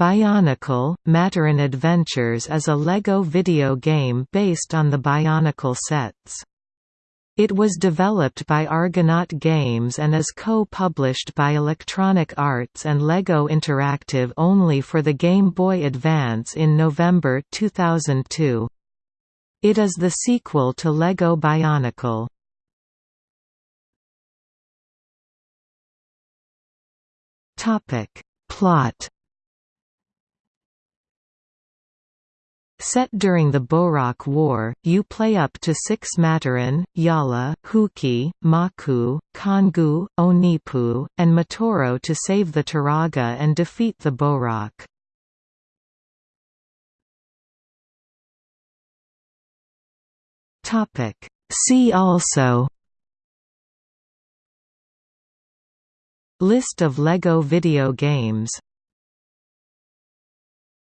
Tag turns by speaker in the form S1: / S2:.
S1: Bionicle – Matoran Adventures is a LEGO video game based on the Bionicle sets. It was developed by Argonaut Games and is co-published by Electronic Arts and LEGO Interactive only for the Game Boy Advance in November 2002. It is the sequel to LEGO Bionicle. Plot Set during the Bohrok War, you play up to six Matoran, Jala, Hewkii, Macku, Kongu, Onepu, and Matoro to save the Turaga and defeat the Bohrok. See also List of LEGO video games